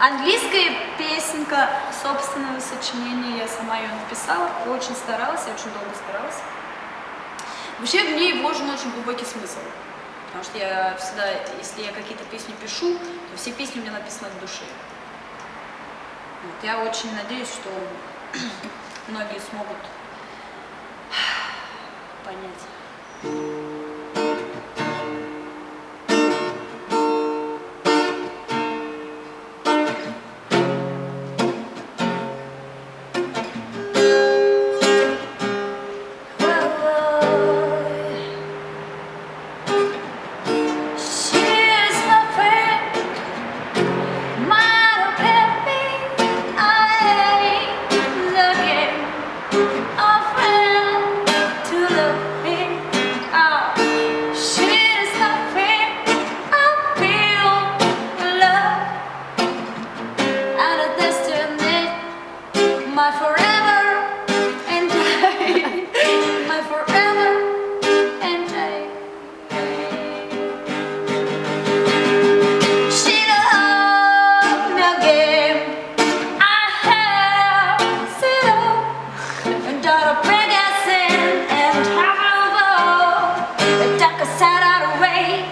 Английская песенка собственного сочинения, я сама ее написала, очень старалась, я очень долго старалась. Вообще в ней вложен очень глубокий смысл, потому что я всегда, если я какие-то песни пишу, то все песни у меня написаны от души. Вот, я очень надеюсь, что многие смогут My forever and I. My forever and I. She loved no game. I have zero. And daughter Pegasus and half over. The duck is out of the way.